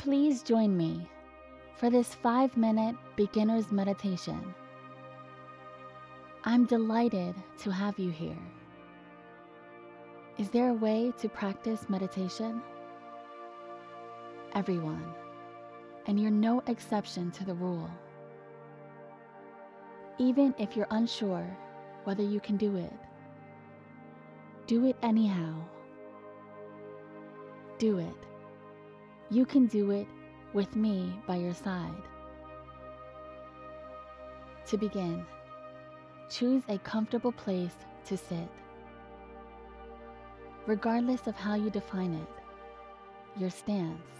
Please join me for this five minute beginner's meditation. I'm delighted to have you here. Is there a way to practice meditation? Everyone, and you're no exception to the rule. Even if you're unsure whether you can do it, do it anyhow. Do it. You can do it with me by your side. To begin, choose a comfortable place to sit. Regardless of how you define it, your stance.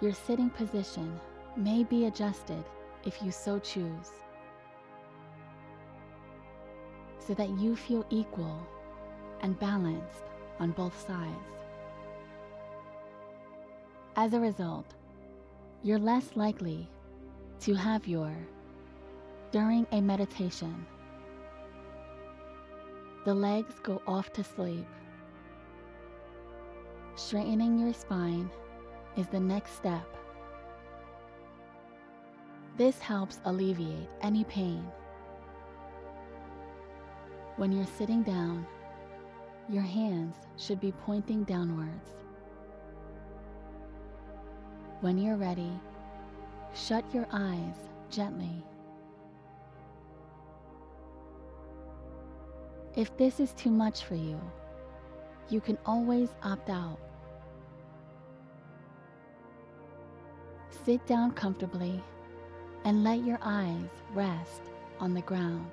Your sitting position may be adjusted if you so choose, so that you feel equal and balanced on both sides. As a result, you're less likely to have your during a meditation. The legs go off to sleep. Straightening your spine is the next step. This helps alleviate any pain. When you're sitting down, your hands should be pointing downwards. When you're ready, shut your eyes gently. If this is too much for you, you can always opt out. Sit down comfortably and let your eyes rest on the ground.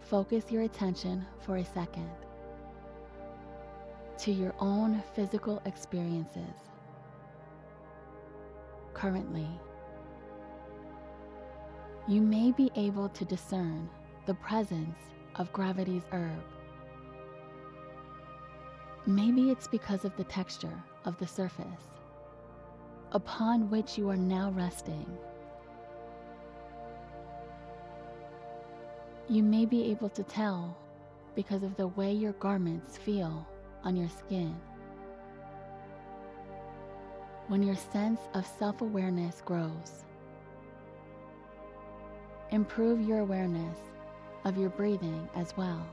Focus your attention for a second to your own physical experiences. Currently, you may be able to discern the presence of gravity's herb. Maybe it's because of the texture of the surface upon which you are now resting. You may be able to tell because of the way your garments feel on your skin. When your sense of self awareness grows, improve your awareness of your breathing as well.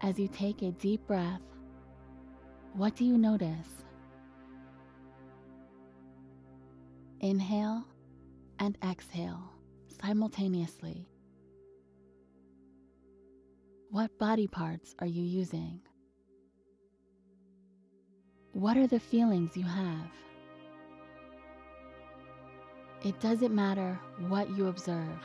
As you take a deep breath, what do you notice? Inhale and exhale simultaneously. What body parts are you using? What are the feelings you have? It doesn't matter what you observe.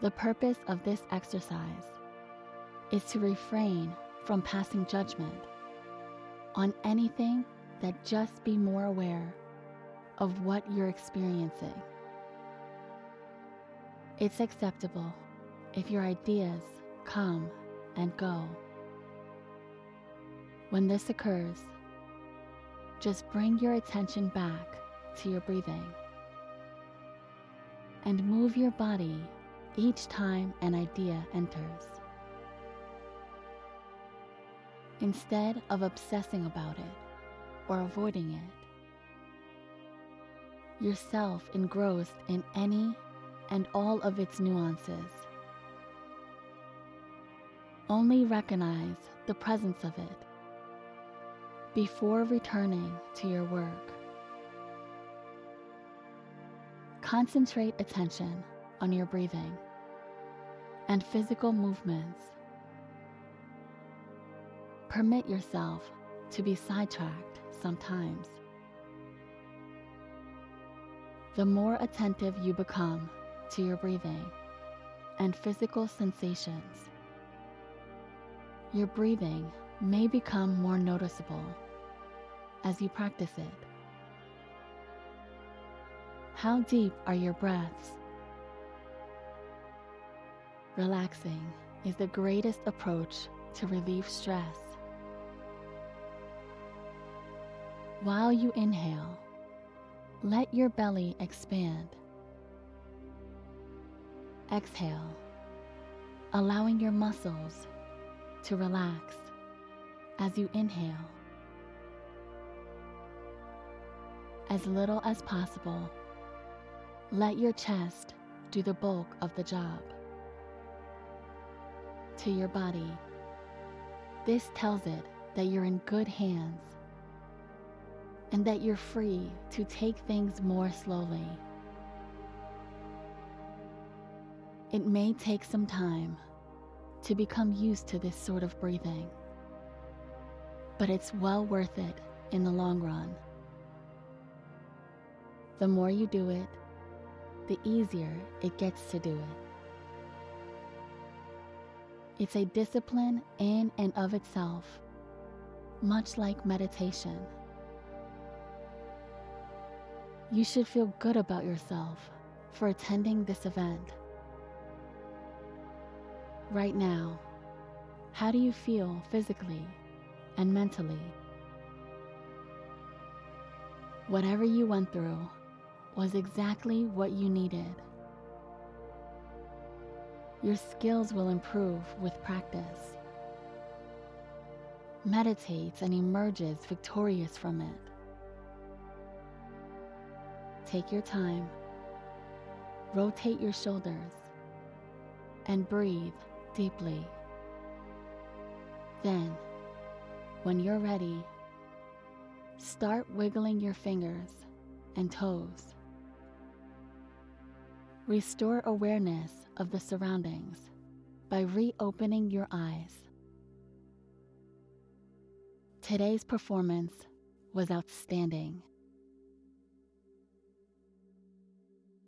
The purpose of this exercise is to refrain from passing judgment on anything that just be more aware of what you're experiencing. It's acceptable if your ideas come and go. When this occurs, just bring your attention back to your breathing and move your body each time an idea enters. Instead of obsessing about it or avoiding it, yourself engrossed in any and all of its nuances. Only recognize the presence of it before returning to your work. Concentrate attention on your breathing and physical movements. Permit yourself to be sidetracked sometimes. The more attentive you become to your breathing and physical sensations, your breathing may become more noticeable as you practice it. How deep are your breaths? Relaxing is the greatest approach to relieve stress. While you inhale, let your belly expand. Exhale, allowing your muscles to relax as you inhale. As little as possible, let your chest do the bulk of the job. To your body, this tells it that you're in good hands and that you're free to take things more slowly. It may take some time to become used to this sort of breathing, but it's well worth it in the long run. The more you do it, the easier it gets to do it. It's a discipline in and of itself, much like meditation. You should feel good about yourself for attending this event. Right now, how do you feel physically and mentally? Whatever you went through was exactly what you needed. Your skills will improve with practice. Meditates and emerges victorious from it. Take your time, rotate your shoulders, and breathe deeply. Then, when you're ready, start wiggling your fingers and toes. Restore awareness of the surroundings by reopening your eyes. Today's performance was outstanding.